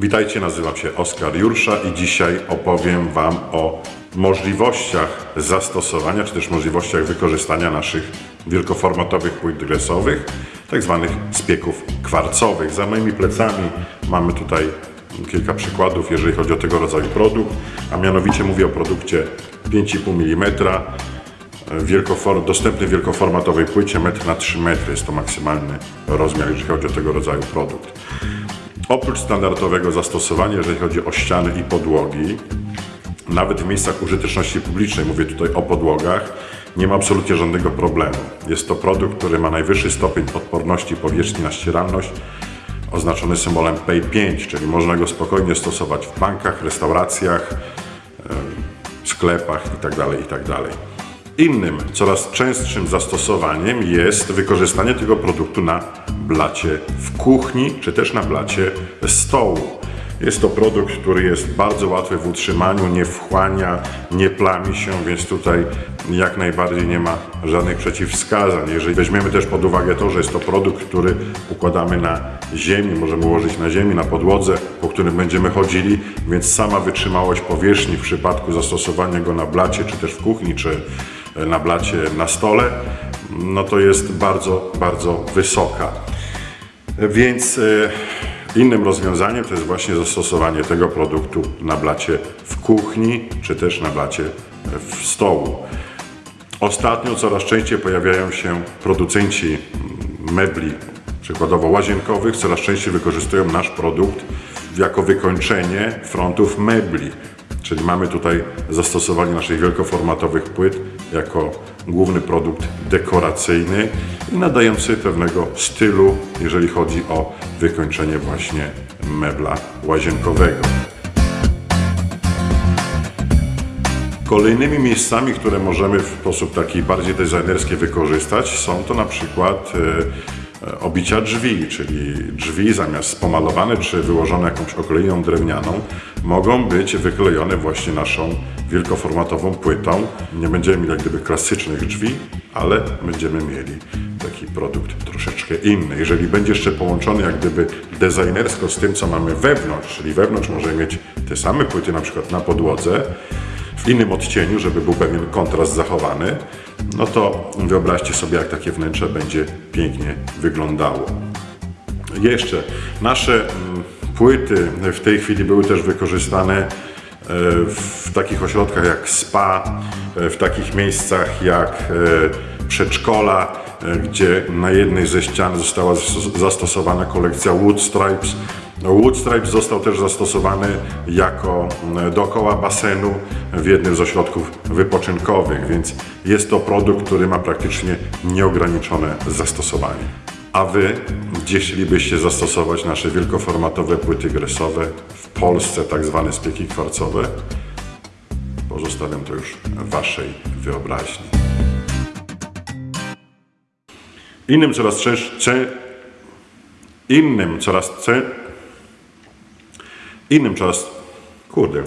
Witajcie, nazywam się Oskar Jursza i dzisiaj opowiem Wam o możliwościach zastosowania, czy też możliwościach wykorzystania naszych wielkoformatowych płyt dresowych, tak zwanych spieków kwarcowych. Za moimi plecami mamy tutaj kilka przykładów, jeżeli chodzi o tego rodzaju produkt, a mianowicie mówię o produkcie 5,5 mm, wielkofor, dostępny w wielkoformatowej płycie 1 na 3 metry. Jest to maksymalny rozmiar, jeżeli chodzi o tego rodzaju produkt. Oprócz standardowego zastosowania, jeżeli chodzi o ściany i podłogi, nawet w miejscach użyteczności publicznej, mówię tutaj o podłogach, nie ma absolutnie żadnego problemu. Jest to produkt, który ma najwyższy stopień odporności powierzchni na ścieralność, oznaczony symbolem PAY5, czyli można go spokojnie stosować w bankach, restauracjach, sklepach itd. itd. Innym, coraz częstszym zastosowaniem jest wykorzystanie tego produktu na blacie w kuchni, czy też na blacie stołu. Jest to produkt, który jest bardzo łatwy w utrzymaniu, nie wchłania, nie plami się, więc tutaj jak najbardziej nie ma żadnych przeciwwskazań. Jeżeli weźmiemy też pod uwagę to, że jest to produkt, który układamy na ziemi, możemy ułożyć na ziemi, na podłodze, po którym będziemy chodzili, więc sama wytrzymałość powierzchni w przypadku zastosowania go na blacie, czy też w kuchni, czy na blacie na stole, no to jest bardzo, bardzo wysoka. Więc e, innym rozwiązaniem to jest właśnie zastosowanie tego produktu na blacie w kuchni, czy też na blacie w stołu. Ostatnio coraz częściej pojawiają się producenci mebli, przykładowo łazienkowych, coraz częściej wykorzystują nasz produkt jako wykończenie frontów mebli. Czyli mamy tutaj zastosowanie naszych wielkoformatowych płyt jako główny produkt dekoracyjny i nadający pewnego stylu, jeżeli chodzi o wykończenie właśnie mebla łazienkowego. Kolejnymi miejscami, które możemy w sposób taki bardziej designerski wykorzystać są to na przykład e, obicia drzwi, czyli drzwi zamiast pomalowane czy wyłożone jakąś okleiną drewnianą mogą być wyklejone właśnie naszą wielkoformatową płytą. Nie będziemy mieli jak gdyby klasycznych drzwi, ale będziemy mieli taki produkt troszeczkę inny. Jeżeli będzie jeszcze połączony jak gdyby designersko z tym, co mamy wewnątrz, czyli wewnątrz możemy mieć te same płyty na przykład na podłodze, w innym odcieniu, żeby był pewien kontrast zachowany, no to wyobraźcie sobie, jak takie wnętrze będzie pięknie wyglądało. Jeszcze nasze mm, płyty w tej chwili były też wykorzystane e, w takich ośrodkach jak spa, e, w takich miejscach jak e, przedszkola, gdzie na jednej ze ścian została zastosowana kolekcja Wood Stripes. Wood Stripes został też zastosowany jako dookoła basenu w jednym z ośrodków wypoczynkowych, więc jest to produkt, który ma praktycznie nieograniczone zastosowanie. A Wy, gdzie chcielibyście zastosować nasze wielkoformatowe płyty gresowe w Polsce, tak zwane spieki kwarcowe? Pozostawiam to już Waszej wyobraźni. Innym coraz częściej, innym coraz, innym coraz, kurde,